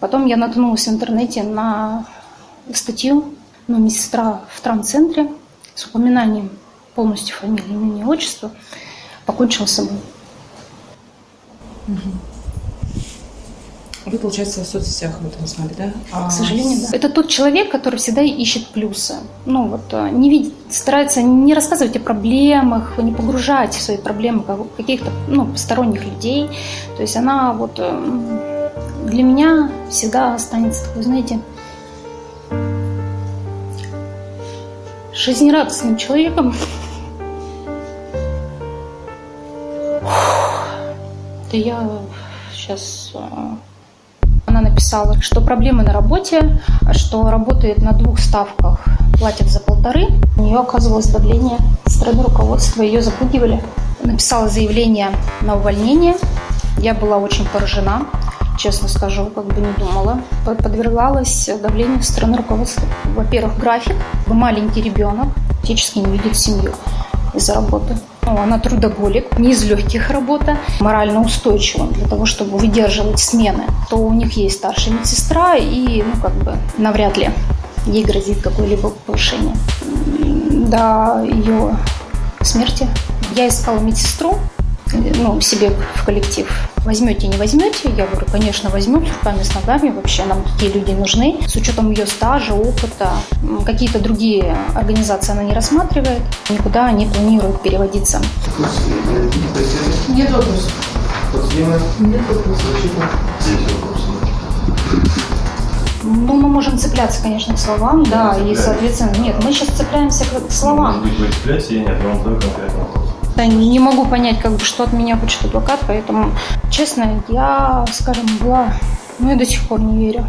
Потом я наткнулась в интернете на статью ну, медсестра в травмцентре с упоминанием полностью фамилии, имени, отчества покончила с собой. Вы, получается, в соцсетях об этом знали, да? А... К сожалению, да. Это тот человек, который всегда ищет плюсы. Ну вот э, не видит, старается не рассказывать о проблемах, не погружать в свои проблемы каких-то ну, посторонних людей. То есть она вот э, для меня всегда останется такой, знаете, жизнерадостным человеком. Да я сейчас э, она написала, что проблемы на работе, что работает на двух ставках, платят за полторы. У нее оказывалось давление со стороны руководства, ее запугивали. Написала заявление на увольнение. Я была очень поражена, честно скажу, как бы не думала. Подвергалась давлению со стороны руководства. Во-первых, график. Маленький ребенок, фактически не видит семью из-за работы. Ну, она трудоголик, не из легких работа, морально устойчива для того, чтобы выдерживать смены. То у них есть старшая медсестра, и ну, как бы навряд ли ей грозит какое-либо повышение. До ее смерти я искала медсестру, ну, себе в коллектив. Возьмете, не возьмете? Я говорю, конечно, возьмем с руками, с ногами. Вообще нам такие люди нужны. С учетом ее стажа, опыта. Какие-то другие организации она не рассматривает. Никуда не планирует переводиться. Нет вопросов. Нет вопросов. Есть вопросы. Ну, мы можем цепляться, конечно, к словам, да, и, соответственно, нет, мы сейчас цепляемся к словам. Может быть, вы цепляетесь, я нет, я вам вопрос. Да, не могу понять, как бы, что от меня хочет адвокат, поэтому, честно, я, скажем, была, ну и до сих пор не верю.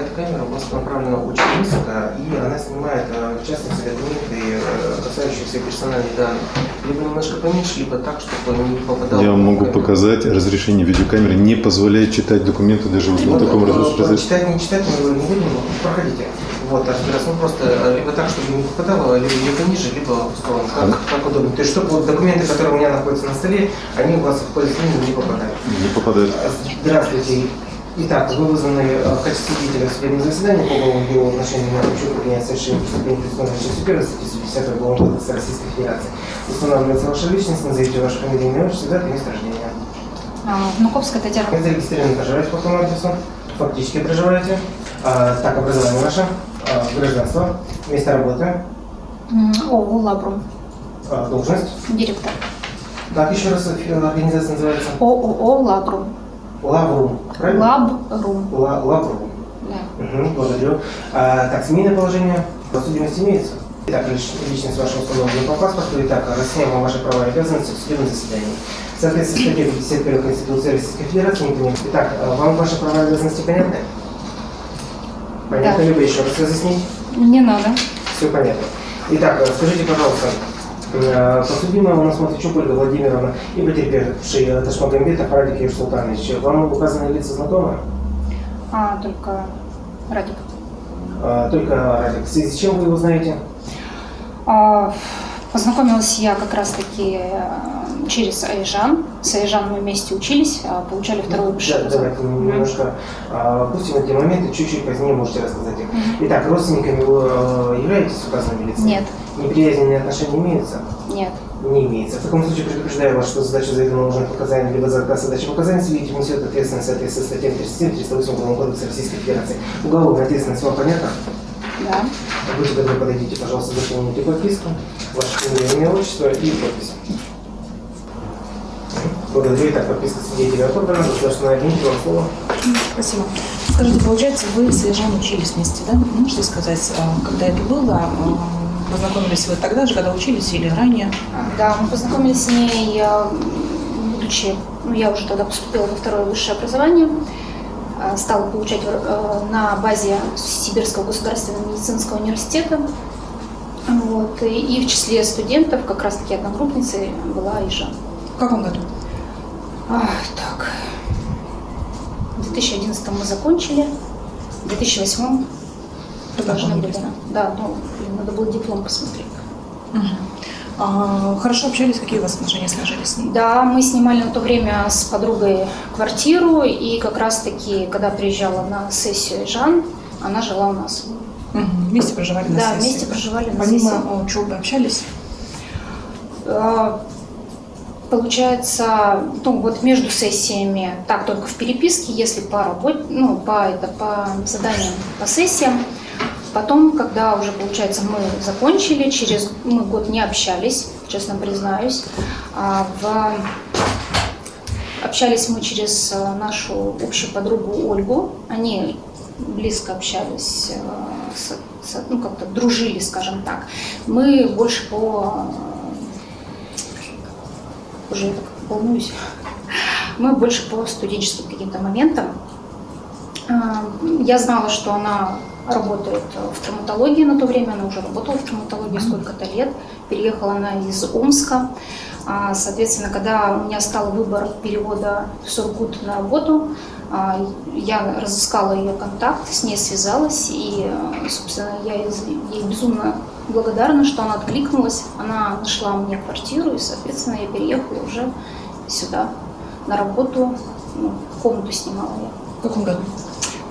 Камера у вас направлена очень низко, и она снимает, э, в частности, документы, э, касающиеся персональных данных. Либо немножко поменьше, либо так, чтобы не попадало. Я вам могу показать, разрешение видеокамеры не позволяет читать документы даже в вот, таком разрешении. Читать, не читать, мы его не будем, проходите. Вот, разбираться, ну просто э, либо так, чтобы не попадало, либо, либо ниже, либо в сторону, как, как удобно. То есть, чтобы вот документы, которые у меня находятся на столе, они у вас в поле не попадают. Не попадают. Здравствуйте. Итак, вы вызваны э, в качестве свидетеля в судебном заседании по уголовному делу в отношении Наручука принять совершение преступления предусмотренного частью 1 статьи 150 Уголовного кодекса Российской Федерации. Устанавливается ваша личность, назовите ваше фамилию, имя, отчество, дату место рождения. А, Внуковская Татьяна. Вы зарегистрированы, проживаете по какому адресу? Фактически проживаете. А, так, образование ваше, а, гражданство, место работы. ООО «Лабрум». А, должность? Директор. Как еще раз организация называется? ООО «Лабрум». Лаврум, правильно? Лабрум. Ла, лаврум. Да. Угу, благодарю. А, так, семейное положение, судимость имеется? Итак, личность ваша установлена по паспорту. Итак, вам ваши права и обязанности в судебном заседании. В соответствии с статьей 51 Конституции Российской Федерации, понимаю. Итак, а, вам ваши права и обязанности понятны? Понятно, да. либо еще раз разъяснить? Не надо. Все понятно. Итак, скажите, пожалуйста, Подсудимая у нас Матвейчук Ольга Владимировна и потерпевший Ташмагамбетов Радик Юрий Султанович. Вам указанные лица знакомы? А, только Радик. А, только Радик. В связи с чем вы его знаете? А, познакомилась я как раз-таки э, через Айжан. С Айжан мы вместе учились, а, получали второе высшее да, Давайте немножко опустим эти моменты, чуть-чуть позднее можете рассказать их. Итак, родственниками вы э, являетесь указанными лицами? Нет. Неприязненные отношения имеются? Нет. Не имеется. В таком случае предупреждаю вас, что задача заведомо нужных показаний либо за отказ задачи показаний свидетель несет ответственность в соответствии с статьей 37 308 Уголовного кодекса Российской Федерации. Уголовная ответственность вам понятна? Да. Будьте добры, подойдите, пожалуйста, заполните подписку, ваше фамилия, имя, отчество и подпись. Благодарю. Итак, подписка свидетеля отобрана. Государственная агентство, вам слово. Спасибо. Скажите, получается, вы с Ежан учились вместе, да? Можете сказать, а, когда это было? А, познакомились вы тогда же, когда учились или ранее? Да, мы познакомились с ней, будучи, ну, я уже тогда поступила во второе высшее образование, а, стала получать э, на базе Сибирского государственного медицинского университета. Вот, и, в числе студентов, как раз-таки одногруппницей, была Ижа. В каком году? А, так, в 2011 мы закончили, в 2008 должны были. Да, ну, надо было диплом посмотреть. А, хорошо общались, какие у вас отношения сложились с ней? Да, мы снимали на то время с подругой квартиру, и как раз-таки, когда приезжала на сессию Жан, она жила у нас. Мгм. Вместе проживали на Да, сессии? вместе проживали на Помимо сессии. учебы общались? А, Получается, ну вот между сессиями, так только в переписке, если по работе, ну по это по заданиям, по сессиям. Потом, когда уже получается мы закончили, через мы год не общались, честно признаюсь, а в Общались мы через э, нашу общую подругу Ольгу. Они близко общались, э, ну как-то дружили, скажем так. Мы больше по... э, Уже я так волнуюсь. Мы больше по студенческим каким-то моментам. А, Я знала, что она работает в травматологии на то время, она уже работала в травматологии сколько-то лет. Переехала она из Омска. А, Соответственно, когда у меня стал выбор перевода в Сургут на работу, а, я разыскала ее контакт, с ней связалась, и, собственно, я ей безумно благодарна, что она откликнулась. Она нашла мне квартиру, и, соответственно, я переехала уже сюда на работу, ну, комнату снимала я В каком году?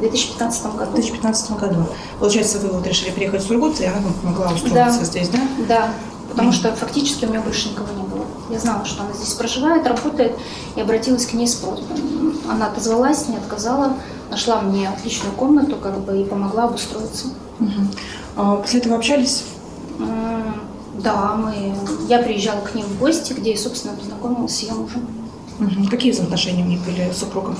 В 2015 В году. 2015 году. Получается, вы вот решили приехать в Сургут, и она вам помогла устроиться Да. здесь, да? Да, потому что фактически у меня больше никого не было. Я знала, что она здесь проживает, работает, и обратилась к ней с просьбой. Она отозвалась, не отказала, нашла мне отличную комнату, как бы, и помогла обустроиться. Мгм. А после этого общались? Да, мы... я приезжала к ним в гости, где, собственно, познакомилась с ее мужем. Мгм. Какие взаимоотношения у них были с супругом?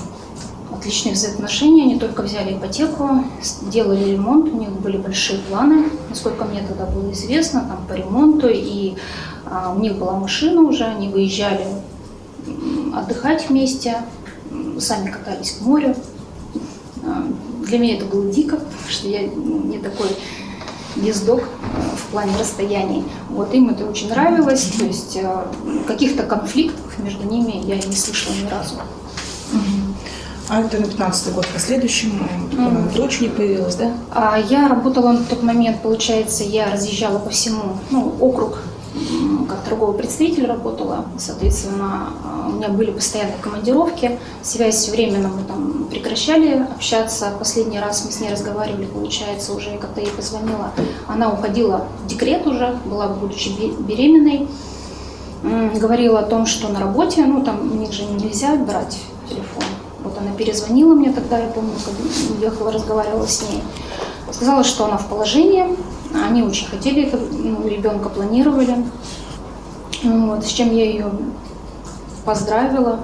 Отличные взаимоотношения, они только взяли ипотеку, сделали ремонт, у них были большие планы, насколько мне тогда было известно, там по ремонту, и а, у них была машина уже, они выезжали отдыхать вместе, сами катались к морю. А, Для меня это было дико, потому что я ну, не такой ездок э, в плане расстояний. Вот им это очень нравилось, то есть э, каких-то конфликтов между ними я не слышала ни разу. А это на 15 год последующем, э, по-моему, дочь не появилась, да? А Я работала на тот момент, получается, я разъезжала по всему, ну, округ, как торговый представитель работала, соответственно, а, у меня были постоянные командировки, связь все временно мы там прекращали общаться, последний раз мы с ней разговаривали, получается, уже когда я ей позвонила, она уходила в декрет уже, была, будучи бе- беременной, говорила о том, что на работе, ну, там у них же нельзя брать телефон, она перезвонила мне тогда, я помню, когда ехала, разговаривала с ней, Сказала, что она в положении. Они очень хотели ну, ребенка планировали. Ну Вот, с чем я ее поздравила.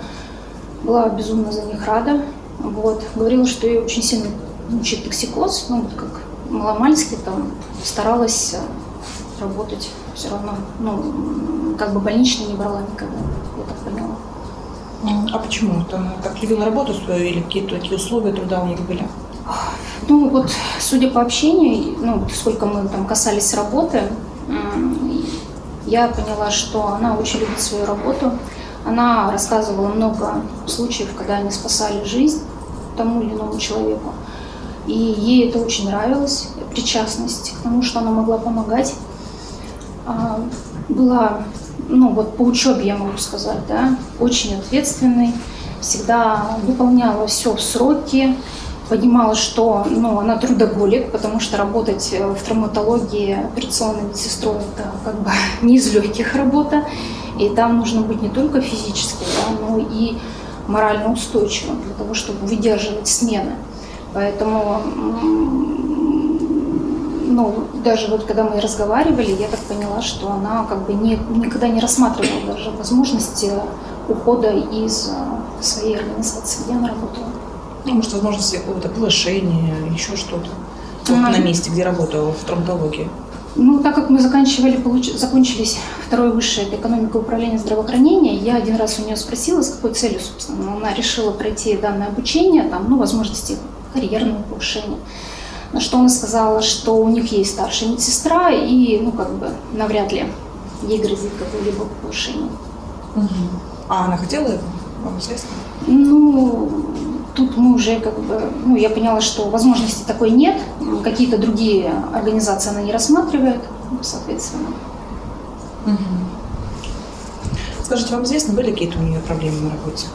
Была безумно за них рада. Вот. Говорила, что ее очень сильно мучает токсикоз. Ну, вот как маломальски там старалась э, работать все равно. Ну, как бы больничный не брала никогда, я так поняла. М, А почему? Она так любила работу свою или какие-то такие условия труда у них были? Ну вот, судя по общению, ну, сколько мы там касались работы, я поняла, что она очень любит свою работу. Она рассказывала много случаев, когда они спасали жизнь тому или иному человеку. И ей это очень нравилось, причастность к тому, что она могла помогать. А, Была, ну вот по учебе я могу сказать, да, очень ответственной, всегда выполняла все в сроки, понимала, что ну, она трудоголик, потому что работать э, в травматологии операционной медсестрой это как бы не из легких работа. И там нужно быть не только физически, да, но и морально устойчивым для того, чтобы выдерживать смены. Поэтому ну, даже вот когда мы разговаривали, я так поняла, что она как бы не, никогда не рассматривала даже возможности ухода из э, своей организации, где она работала. Ну, может, возможности какого-то повышения, еще что-то. Вот на месте, где работала, в травматологии. Ну, так как мы заканчивали, получ- закончились второй высшее это экономика управления здравоохранения, я один раз у нее спросила, с какой целью, собственно, она решила пройти данное обучение, там, ну, возможности карьерного повышения. На что она сказала, что у них есть старшая медсестра, и, ну, как бы, навряд ли ей грозит какое-либо повышение. А она хотела его? Вам известно? Ну, тут мы уже как бы, ну, я поняла, что возможности такой нет, какие-то другие организации она не рассматривает, соответственно. Скажите, вам известно, были какие-то у нее проблемы на работе?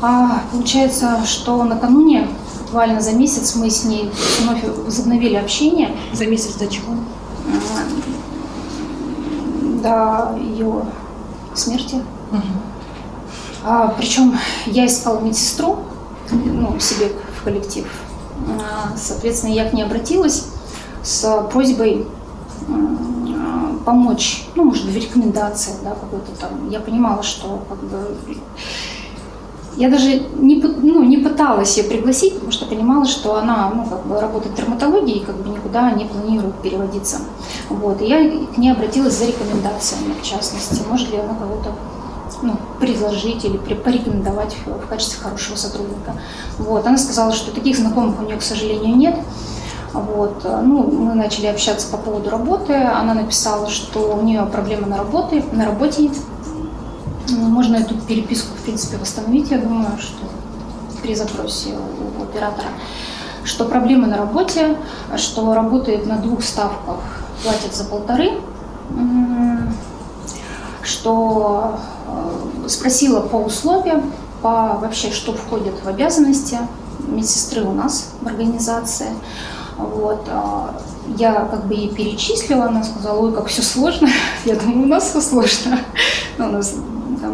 А, получается, что накануне, буквально за месяц, мы с ней вновь возобновили общение За месяц до чего? м, до ее смерти. А, причем я искала медсестру ну, себе в коллектив. А, соответственно, я к ней обратилась с просьбой м, помочь, ну, может быть, в рекомендациях, да, какой-то там. Я понимала, что как бы я даже не, ну, не пыталась ее пригласить, потому что понимала, что она ну, как бы работает в травматологии и как бы никуда не планирует переводиться. Вот. И я к ней обратилась за рекомендациями, в частности, может ли она кого-то ну, предложить или порекомендовать в, качестве хорошего сотрудника. Вот. Она сказала, что таких знакомых у нее, к сожалению, нет. Вот. Ну, мы начали общаться по поводу работы. Она написала, что у нее проблемы на, работе, на работе. Можно эту переписку, в принципе, восстановить, я думаю, что при запросе у, оператора. Что проблемы на работе, что работает на двух ставках, платят за полторы. Что э, спросила по условиям, по вообще, что входит в обязанности медсестры у нас в организации. Вот. а, Я как бы ей перечислила, она сказала, ой, как все сложно. Я думаю, у нас все сложно. Ну, у нас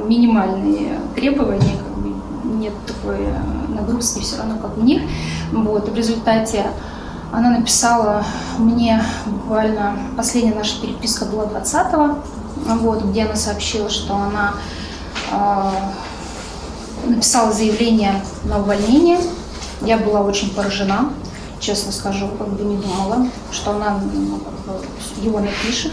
минимальные требования, как бы нет такой э, нагрузки все равно, как у них. Вот. И в результате она написала мне буквально, последняя наша переписка была 20-го, вот, где она сообщила, что она а, написала заявление на увольнение. Я была очень поражена, честно скажу, как бы не думала, что она ну, его напишет.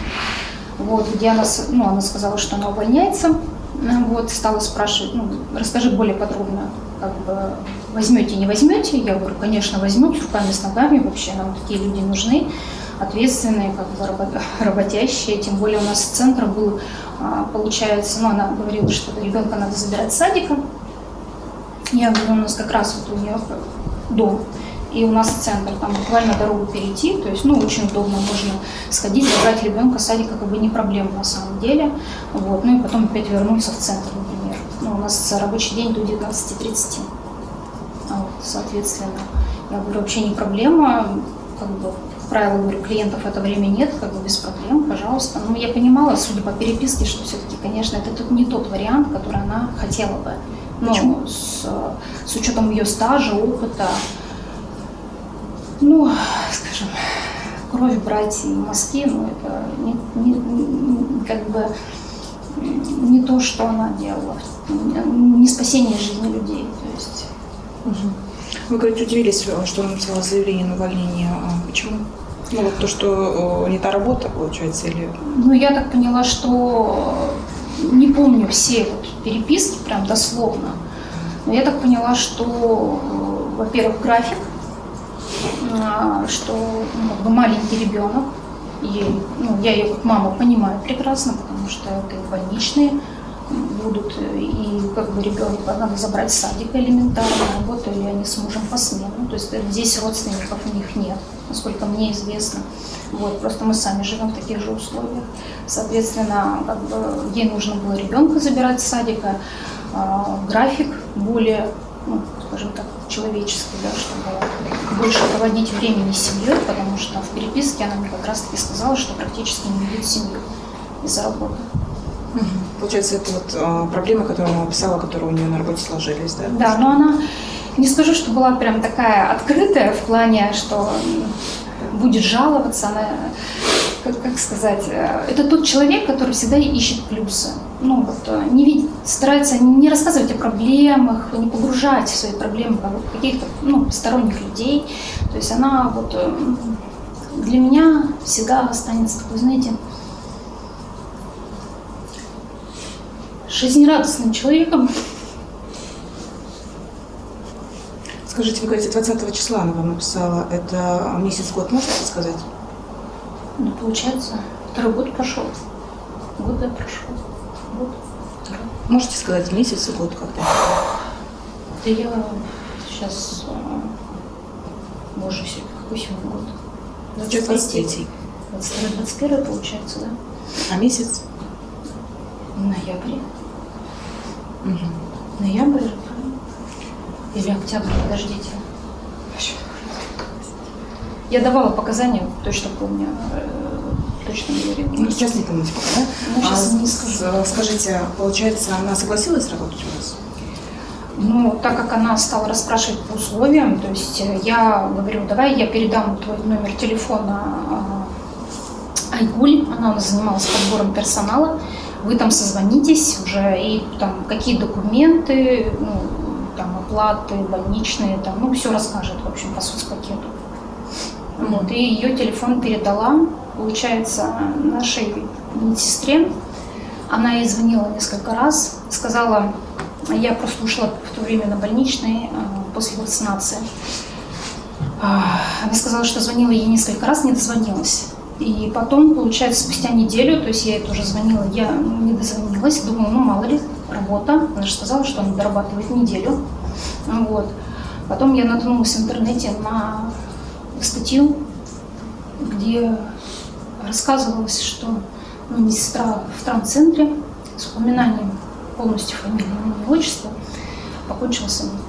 Вот, где она, ну, она сказала, что она увольняется. Ну, Вот, стала спрашивать, ну, расскажи более подробно, как бы возьмете, не возьмете. Я говорю, конечно, возьмем руками, с ногами, вообще нам такие люди нужны, ответственные, как бы рабо- работящие. Тем более у нас центр был, а, получается, ну, она говорила, что ребенка надо забирать с садика. Я говорю, у нас как раз вот у нее дом, и у нас центр, там буквально дорогу перейти, то есть, ну, очень удобно, можно сходить, забрать ребенка с садика, как бы не проблема на самом деле, вот, ну и потом опять вернуться в центр, например. Ну, у нас рабочий день до 19.30, А вот, соответственно, я говорю, вообще не проблема, как бы, как правило, говорю, клиентов в это время нет, как бы без проблем, пожалуйста. Ну, я понимала, судя по переписке, что все-таки, конечно, это тут не тот вариант, который она хотела бы. Ну, Почему? с, с учетом ее стажа, опыта, ну, скажем, кровь брать и мазки, ну, это не, не- как бы не то, что она делала, не спасение жизни людей. То есть Вы, говорите, удивились, что она написала заявление на увольнение. А почему? Ну, вот то, что э, не та работа, получается, или... Ну, я так поняла, что не помню все вот переписки прям дословно, но я так поняла, что, э, во-первых, график, что ну, как бы маленький ребенок, ей, ну, я ее как мама понимаю прекрасно, потому что это и больничные будут, и как бы ребенка надо забрать с садика элементарно, работали они с мужем по смену, то есть здесь родственников у них нет, насколько мне известно. Вот, просто мы сами живем в таких же условиях. Соответственно, как бы ей нужно было ребенка забирать с садика, а, график более, ну, скажем так, человеческий, да, чтобы больше проводить времени с семьей, потому что в переписке она мне как раз-таки сказала, что практически не видит семью из-за работы. Получается, это вот э, проблемы, которые она описала, которые у нее на работе сложились, да? Да, но она, не скажу, что была прям такая открытая в плане, что будет жаловаться, она, как, как сказать, э, это тот человек, который всегда ищет плюсы. Ну, вот, э, не видит, старается не рассказывать о проблемах, не погружать в свои проблемы каких-то ну, сторонних людей. То есть она вот э, для меня всегда останется такой, знаете, жизнерадостным человеком, Скажите, вы говорите, 20 числа она вам написала. Это месяц-год, можете сказать? Ну, получается, второй год прошел. Год да, прошел. Год. Можете сказать месяц и год когда? Да я сейчас... Боже, сегодня какой сегодня год? Сейчас 23 22-21 получается, да? А месяц? Ноябрь. Мгм. Ноябрь? Или октябрь, подождите. Я давала показания, точно помню, э, точно говорила. Ну, сейчас не помните пока, да? Ну, сейчас А не скажу. Скажите, получается, она согласилась работать у вас? Ну, так как она стала расспрашивать по условиям, то есть э, я говорю, давай я передам твой номер телефона э, Айгуль, она у нас занималась подбором персонала, вы там созвонитесь уже, и там какие документы, ну, там оплаты, больничные, там, ну, все расскажет, в общем, по соцпакету. Вот, и ее телефон передала, получается, нашей медсестре. Она ей звонила несколько раз, сказала, я просто ушла в то время на больничный а, после вакцинации. А, Она сказала, что звонила ей несколько раз, не дозвонилась. И потом, получается, спустя неделю, то есть я ей тоже звонила, я не дозвонилась, думала, ну мало ли, работа. Она же сказала, что она дорабатывает неделю. Вот. Потом я наткнулась в интернете на статью, где рассказывалось, что медсестра в травмцентре с упоминанием полностью фамилии, имени, отчества покончила с собой.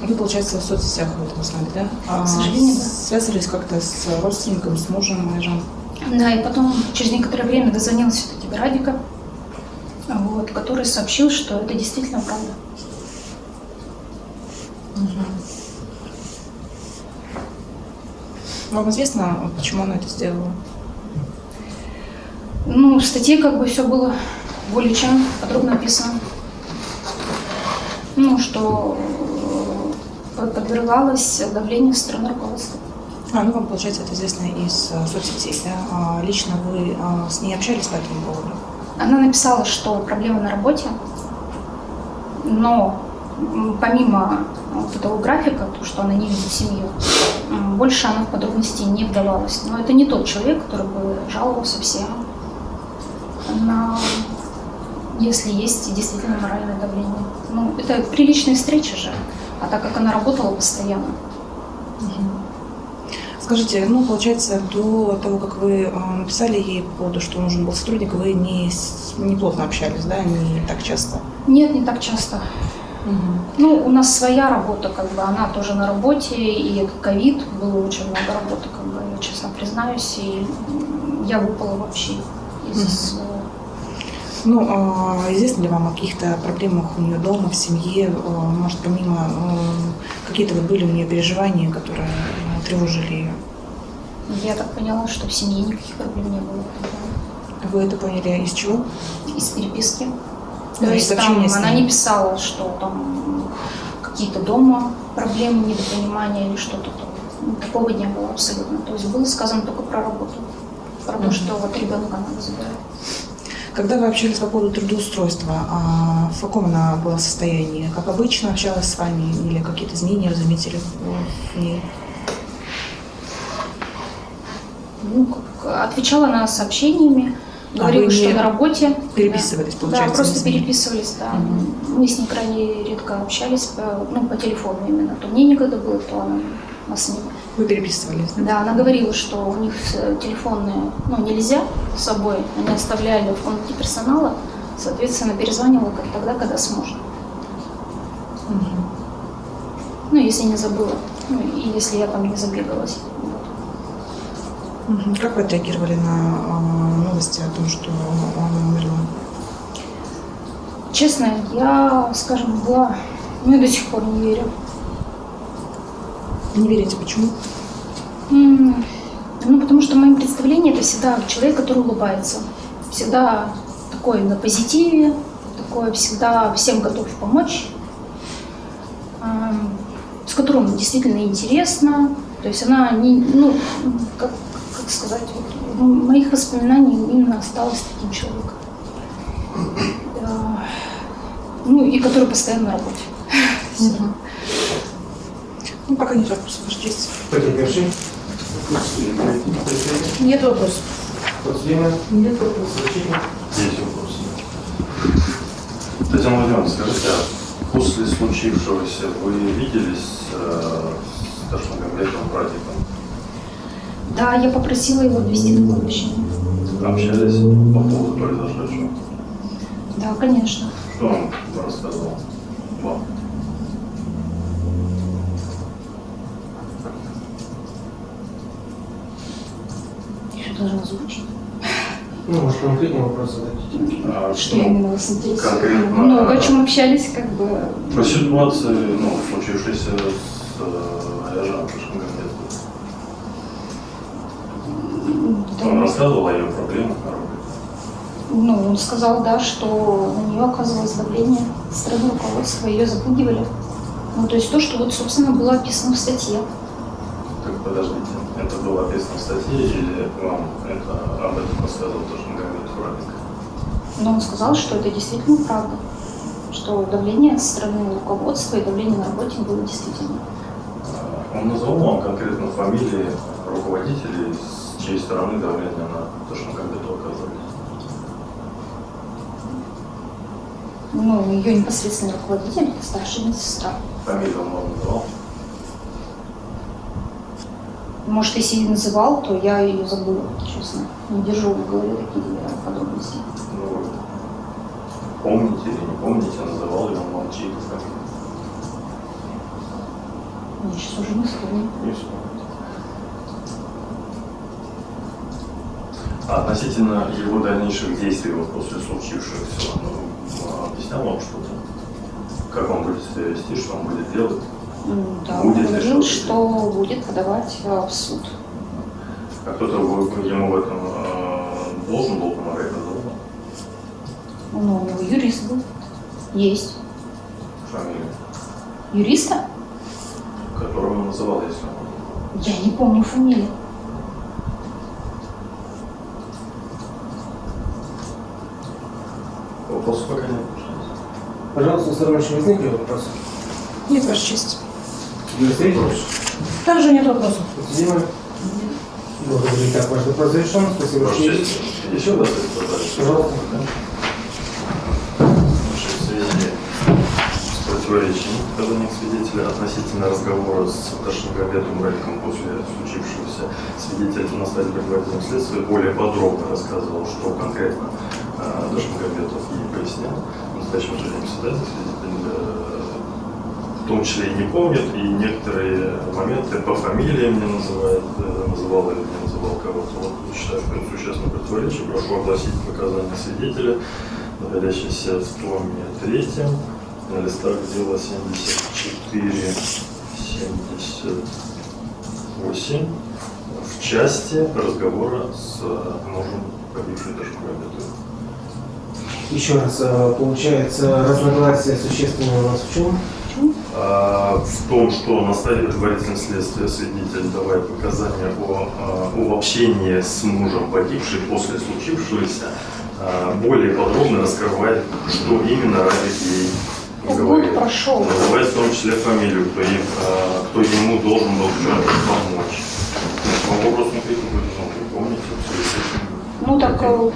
Вы, получается, в соцсетях об этом знали, да? А К сожалению, да. Связывались как-то с родственником, с мужем, мужем? Да, и потом через некоторое время дозвонилась все-таки Радика, вот, который сообщил, что это действительно правда. Вам известно, почему она это сделала? Ну, в статье как бы все было более чем подробно описано. Ну, что э, подвергалась давлению со стороны руководства. А, ну вам, получается, это известно из э, соцсетей, да? А лично вы а, с ней общались по этому поводу? Она написала, что проблема на работе, но помимо вот этого графика, то, что она не видит семью, больше она в подробности не вдавалась. Но это не тот человек, который бы жаловался всем на если есть действительно моральное давление. Ну, это приличная встреча же, а так как она работала постоянно. Скажите, ну, получается, до того, как вы а, написали ей по поводу, что нужен был сотрудник, вы не, с- неплотно общались, да, не так часто? Нет, не так часто. Ну, у нас своя работа, как бы, она тоже на работе, и ковид, было очень много работы, как бы, я честно признаюсь, и я выпала вообще из своего. Ну, а, известно ли вам о каких-то проблемах у нее дома, в семье? А, Может, помимо а, какие-то вот были у нее переживания, которые а, тревожили ее? Я так поняла, что в семье никаких проблем не было. Вы это поняли из чего? Из переписки. То есть там она не писала, что там какие-то дома проблемы, недопонимания или что-то там. Ну, Такого не было абсолютно. То есть было сказано только про работу. Про то, Мгм. что вот ребенка надо забирать. Когда вы общались по поводу трудоустройства, а в каком она была состоянии? Как обычно общалась с вами или какие-то изменения вы заметили в- в ней? Ну, как, отвечала она сообщениями, говорила, А что на работе. переписывались, да. получается, Да, просто с переписывались, да. Мгм. Мы с ней крайне редко общались, по, ну, по телефону именно. То мне некогда было, то она нас не Вы переписывались, да? Да, она говорила, что у них э, телефонные, ну, нельзя с собой, они оставляли в комнате персонала, соответственно, перезванивала как тогда, когда сможет. Мгм. Ну, если не забыла, ну, и если я там не забегалась. Вот. Как вы отреагировали на а, новости о том, что она умерла? Честно, я, скажем, была, ну, я до сих пор не верю. Не верите, почему? Ну, потому что в моем представлении это всегда человек, который улыбается. Всегда такой на позитиве, такой всегда всем готов помочь, с которым действительно интересно. То есть она не, ну, как, как сказать, вот, моих воспоминаниях именно осталась таким человеком. Да. Ну, и который постоянно на работе. Ну, пока нет вопросов, ваша честь. Потерпевший. Нет вопросов. Подсудимый. Нет вопросов. Есть вопросы? Татьяна Владимировна, скажите, а после случившегося вы виделись э, с Ташмагомедовым Радиком? Да, я попросила его отвезти на кладбище. Общались по поводу произошедшего? Да, конечно. Что он рассказывал вам? Еще должна озвучить. Ну, может, конкретный вопрос задать? А Что именно вас интересует? Конкретно, Много о чем общались, как бы. Про ситуацию, ну, случившейся с э, Аяжаном Ташмагомедовым. да, Он рассказывал о ее проблемах? Ну, он сказал, да, что на нее оказывалось давление со стороны руководства, ее запугивали. Ну, то есть то, что вот, собственно, было описано в статье. Так, подождите, это было описано в статье или вам это, об этом рассказывал Ташмагомедов Радик? Но он сказал, что это действительно правда. Что давление со стороны руководства и давление на работе было действительно. А, Он назвал вам конкретно фамилии руководителей, с чьей стороны давление на Ташмагомедова оказывали? Ну, ее непосредственный руководитель, старшая медсестра. Фамилию он вам называл? Может, если и называл, то я ее забыла, честно. Не держу в голове такие подробности. Ну, помните или не помните, называл ли он вам чьи-то фамилии? Я сейчас уже не вспомню. Не вспомните. Относительно его дальнейших действий вот после случившегося, ну, объяснял вам что-то? Как он будет себя вести, что он будет делать? Да, он Будет ли говорил, что будет подавать э, в суд. А кто-то ему в этом э, должен был помогать, называл Ну, у него юрист был. Есть. фамилию, Юриста? которого он называл, если он Я не помню фамилию. Вопросов пока нет. Пожалуйста, Саровича возникли вопросы? Нет, Ваша честь. Юрий? Также нет вопросов. Подтвердимо? Благодарю. Итак, ваш вопрос завершен. Спасибо. Ваша что честь, еще раз задать. Пожалуйста. В связи с противоречием показаний свидетеля относительно разговора с Ташмагомедом Радиком после случившегося, свидетель на стадии предварительного следствия более подробно рассказывал, что конкретно э, Ташмагомедов пояснял. В настоящем же свидетель э, в том числе и не помнит, и некоторые моменты по фамилиям не называет, э, называл или не называл кого-то. Вот считаю, что это существенное противоречие. Прошу огласить показания свидетеля, находящиеся в томе третьем, на листах дела 74, 78, в части разговора с мужем погибшей Ташмагомедовой. Еще раз, э, получается, разногласия существенные у нас в чем? А, в том, что на стадии предварительного следствия свидетель давая показания о, а, о общении с мужем погибшей после случившегося, а, более подробно раскрывает, что именно ради ей говорит. Год прошел. Называет в том числе фамилию, кто, им, а, кто ему должен был помочь. Вопрос ну, вы помните, в связи с этим. Ну так, э,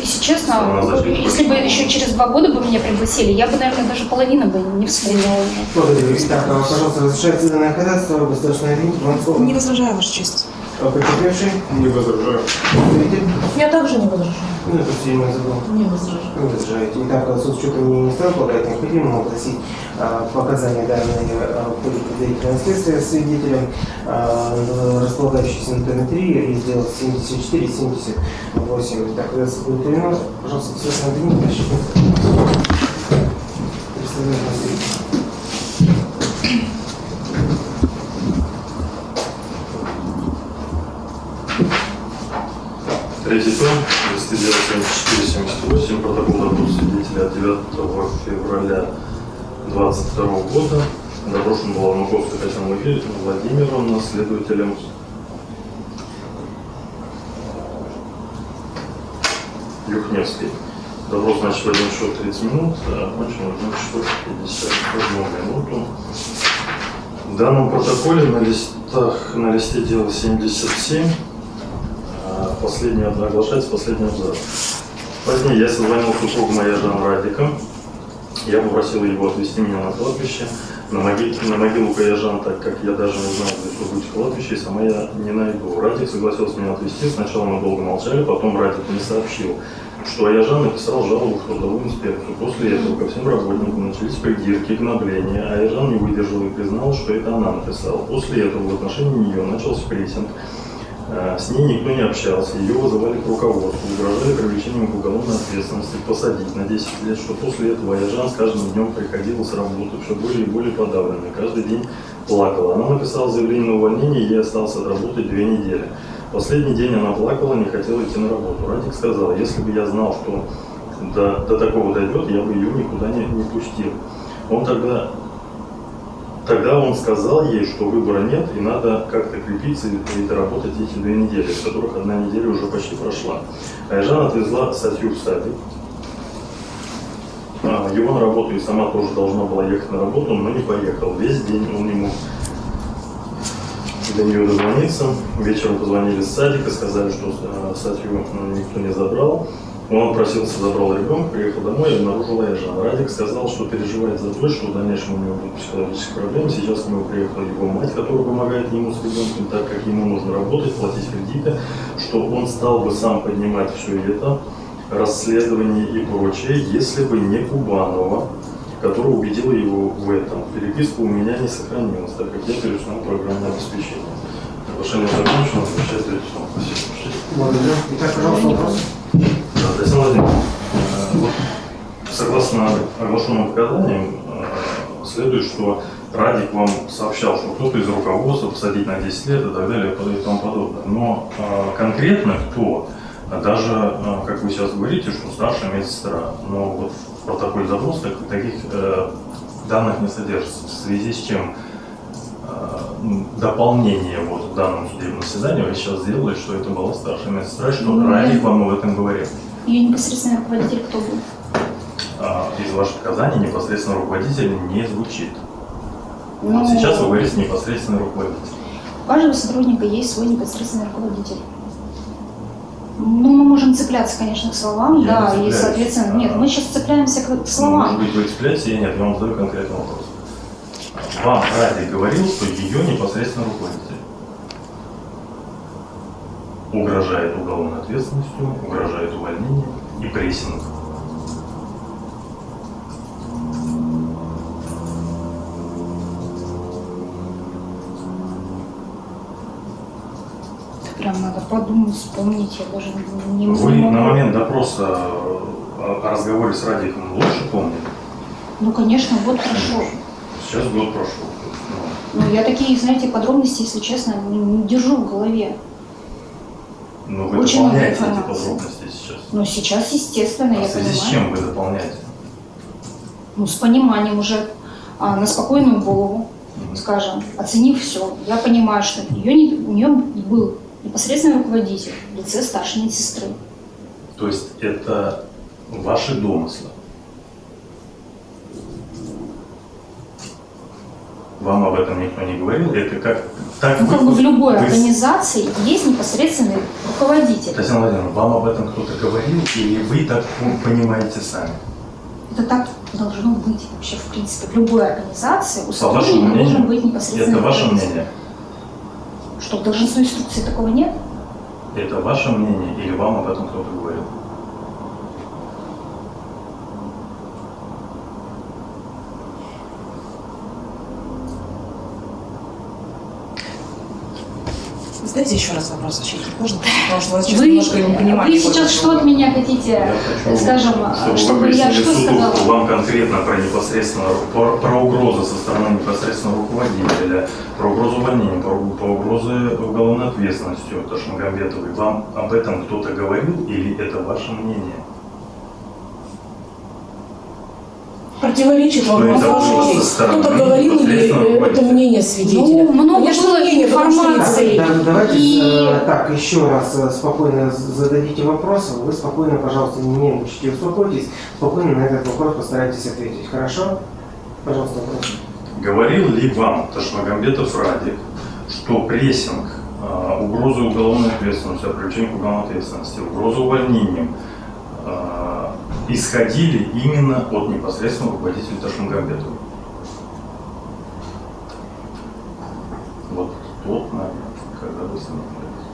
если честно, если бы еще через два года бы меня пригласили, я бы, наверное, даже половину бы не вспомнила. Благодарю. Пожалуйста, разрешается данное ходатайство, слово. Не возражаю, Ваша честь. А потерпевший? Не возражаю. Свидетель? Я также не возражаю. Ну, это все имя забыл. Не возражаю. Не возражаете. Итак, суд счета не министра полагает необходимо. огласить а, показания данные а, предварительного следствия свидетелем, а, располагающийся на ТН-3, раздел 74-78. Так, это будет перенос. Пожалуйста, все на ТН-3. Представляю на свидетеля. 327478, протокол работы свидетеля от 9 февраля 22 года. Допрошен была Маковская Татьяна Владимировна, следователем Юхневский. Допрос, значит, в 1 часов 30 минут, а окончен в 1 часов 51 минуту. В данном протоколе на листах, на листе дела 77 Последний оглашается последний абзац. Позднее я созвонил супругу моя Жан Радика Я попросил его отвезти меня на кладбище, на, могиле, на могилу Каяжан, так как я даже не знаю, где что будет кладбище, и сама я не найду. Радик согласился меня отвезти. Сначала мы долго молчали, потом Радик мне сообщил, что Аяжан написал жалобу в трудовую инспекцию. После этого ко всем работникам начались придирки, гнобления. Аяжан не выдержал и признал, что это она написала. После этого в отношении нее начался прессинг. Э, С ней никто не общался, ее вызывали к руководству, угрожали привлечением к уголовной ответственности, посадить на 10 лет, что после этого Аяжан с каждым днем приходила с работы, все более и более подавленной, каждый день плакала. Она написала заявление на увольнение, ей осталось отработать две недели. Последний день она плакала, не хотела идти на работу. Радик сказал, если бы я знал, что до, до такого дойдет, я бы ее никуда не, не пустил. Он тогда Тогда он сказал ей, что выбора нет, и надо как-то крепиться и доработать эти две недели, из которых одна неделя уже почти прошла. Айжан отвезла статью в садик. А, Его на работу и сама тоже должна была ехать на работу, но не поехал. Весь день он мог до нее дозвониться. Вечером позвонили с садика, сказали, что э, статью никто не забрал. Он просился, забрал ребенка, приехал домой и обнаружил Айжан. Радик сказал, что переживает за то, что в дальнейшем у него будут психологические проблемы. Сейчас к нему приехала его мать, которая помогает ему с ребенком, так как ему нужно работать, платить кредиты, что он стал бы сам поднимать все это, расследование и прочее, если бы не Кубанова, которая убедила его в этом. Переписка у меня не сохранилась, так как я перешел программное обеспечение. Соглашение закончено, Вячеслав. Спасибо. Итак, пожалуйста, вопрос. Да, Владимировна, э, согласно оглашенным показаниям, э, следует, что Радик вам сообщал, что кто-то из руководства посадить на 10 лет и так далее и тому подобное. Но э, конкретно кто, даже, как вы сейчас говорите, что старшая медсестра, но вот в протоколе запроса так- таких данных не содержится. В связи с чем дополнение вот в данном судебном заседании вы сейчас сделали, что это была старшая медсестра, что Ну, нет. вам об этом говорил. Ее непосредственный руководитель кто был? А, из ваших показаний непосредственно руководитель не звучит. Ну, Вот сейчас вы говорите непосредственно руководитель. У каждого сотрудника есть свой непосредственный руководитель. Ну, мы можем цепляться, конечно, к словам, Я да, и, соответственно, нет, мы сейчас цепляемся к, к Ну, Может словам. быть, вы цепляетесь или нет, я вам задаю конкретный вопрос. Вам Радик говорил, что ее непосредственно руководитель угрожает уголовной ответственностью, угрожает увольнением и прессинг. Прям надо подумать, вспомнить, я даже не, не Вы могу. на момент допроса о разговоре с Радиком лучше помните? Ну, конечно, год прошел. Сейчас год прошел. Ну, Ну, я такие, знаете, подробности, если честно, не, не держу в голове. Ну, вы Очень дополняете эти подробности сейчас. Но сейчас, естественно, А я в связи понимаю. с чем вы дополняете? Ну, с пониманием уже, а, на спокойную голову, Мгм. скажем, оценив все, я понимаю, что ее не- у нее был непосредственный руководитель в лице старшей медсестры. То есть это ваши домыслы. Вам об этом никто не говорил? Это как... Так Ну, как бы в любой вы- организации есть непосредственный руководитель. Татьяна Владимировна, вам об этом кто-то говорил, или вы так понимаете сами? Это так должно быть вообще, в принципе, в любой организации. У сотрудника мнению, должен быть непосредственный Это ваше мнение? Что, в должностной инструкции такого нет? Это ваше мнение, или вам об этом кто-то говорил? Задайте еще раз вопрос, защитник, можно? Потому что у вас сейчас Вы, немножко непонимание. вы сейчас что от меня хотите, хочу, скажем, чтобы чтобы вы я что суду, сказала? вам конкретно про непосредственно про, про угрозы со стороны непосредственного руководителя, про угрозу увольнения, про, про угрозы уголовной ответственности от Ташмагамбетовой. Вам об этом кто-то говорил или это ваше мнение? Противоречит вам окей. со стороны Кто-то говорил или это мнение свидетеля? Ну, много Конечно, было мнение, информации. Да, давайте И- э, так, еще раз э, спокойно зададите вопросы. Вы спокойно, пожалуйста, не нервничайте, успокойтесь. Спокойно на этот вопрос постарайтесь ответить. Хорошо? Пожалуйста, вопрос. Говорил ли вам Ташмагамбетов Радик, что прессинг, э, угроза уголовной ответственности, привлечение к уголовной ответственности, угроза увольнением э, исходили именно от непосредственного руководителя Ташмагамбетова. Вот тот момент, когда вы с ним общались.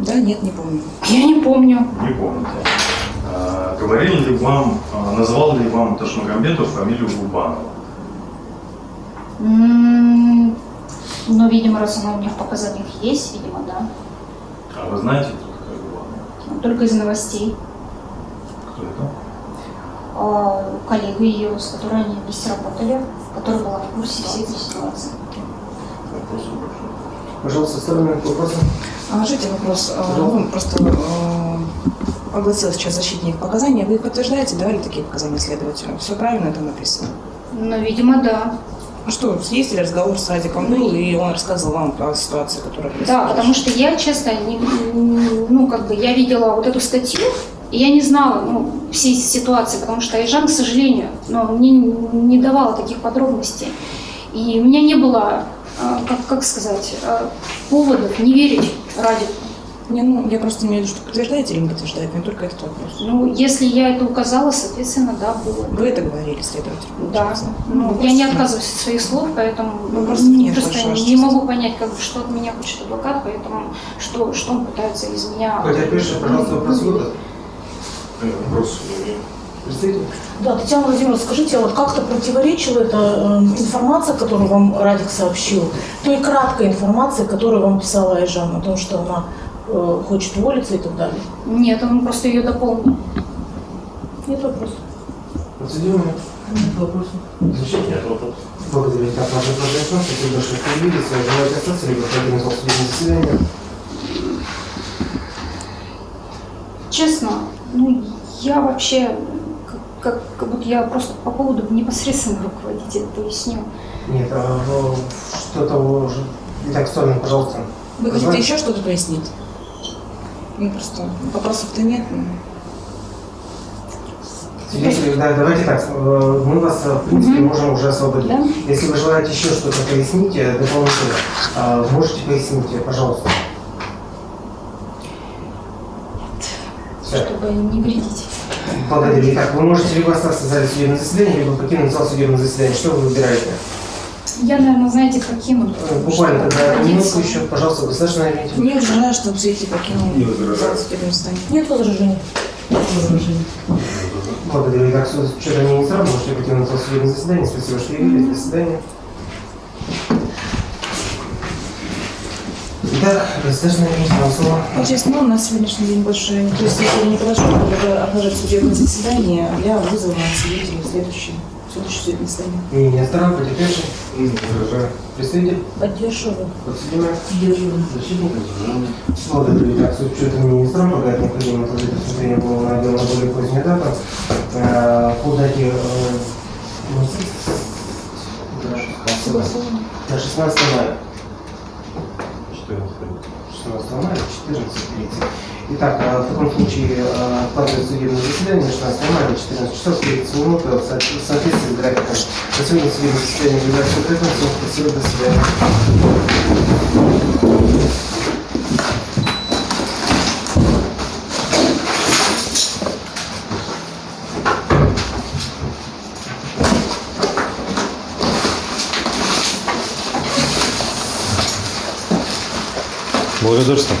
Да, нет, не помню. Я не помню. Не помните. А, говорили ли вам, а, называл ли вам Ташмагамбетов фамилию Губанова? М, Ну, видимо, раз она у них в показаниях есть, видимо, да. А вы знаете? Только из новостей. Кто это? А, коллега ее, с которой они вместе работали, которая была в курсе всей этой ситуации. Пожалуйста, второй момент вопроса. А, Жите вопрос. А, Ну, просто э, огласил сейчас защитник показания. Вы подтверждаете, давали такие показания следователю? Все правильно там написано? Ну, видимо, да. А что, есть ли разговор с Радиком был, и он рассказывал вам о ситуации, которая Да, потому что я, честно, не, ну, как бы, я видела вот эту статью, и я не знала, ну, всей ситуации, потому что Айжан, к сожалению, но мне не давала таких подробностей. И у меня не было, а, как, как сказать, а, поводов не верить Радику. Не, ну, я просто имею в виду, что подтверждаете или не подтверждаете, не только этот вопрос. Ну, если я это указала, соответственно, да, было. Вы это говорили, следователь. Да, ну, вы я не отказываюсь от своих слов, поэтому Ну, просто нет просто большого не чувства. могу понять, как бы, что от меня хочет адвокат, поэтому что, что он пытается из меня... Хотя пишешь, пожалуйста, вопрос выдать. Вопрос Представитель? Да, Татьяна Владимировна, скажите, а вот как-то противоречила эта э, информация, которую вам Радик сообщил, той краткой информации, которую вам писала Айжан, о том, что она э, хочет уволиться и так далее? Нет, он просто ее дополнил. Нет вопросов. Подсудимый? Вопросы? Защитник? Нет вопросов. Благодарю. Так, ваше произошло, спасибо, что появились. Желаете остаться, либо продолжим судебное заседание? Честно, ну, я вообще, как, как, как будто я просто по поводу непосредственного руководителя поясню. Нет, а, ну, что-то уже... Итак, сторону, пожалуйста. Вы хотите еще что-то пояснить? Ну, просто вопросов-то нет. ну. Свидетели, да, давайте так, э, мы вас, э, в принципе, Мгм. можем уже освободить. Да? Если вы желаете еще что-то пояснить э, дополнительно, можете пояснить, пожалуйста. Чтобы не вредить. Благодарю. Итак, вы можете либо остаться в зале судебного заседания, либо покинуть зал судебного заседания. Что вы выбираете? Я, наверное, знаете, покину. Э, Буквально тогда минутку еще, пожалуйста, государственная имейте. Не возражаю, что Психи покинул Не возражаю. судебного заседания. Нет возражений. Благодарю. Итак, суд с учетом министра, можете покинуть зал судебного заседания. Спасибо, что явились. До свидания. Итак, государственная имейте вам слово. Честно, ну, у нас сегодняшний день больше... То есть, если не подошло, то предлагаю отложить судебное заседание для вызова свидетелей в следующее судебное заседание. Мнение сторон, потерпевший. Представитель. Поддерживаю. Подсудимая. Защитник. Благодарю. Итак, с учетом министра, полагает необходимо отложить рассмотрение полного дела на более позднюю дату. Э, По дате э, у нас есть? Согласовано. на 16 мая. 14. 16 мая, 14.30. Итак, э, в таком случае э, откладывается судебное заседание на 16 мая, 14 часов 30 минут, э, в соответствии с графиком. На сегодня судебное заседание является закрытым. Всем спасибо, до свидания. Благодарствую.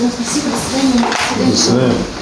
Всё, спасибо, до свидания. До свидания.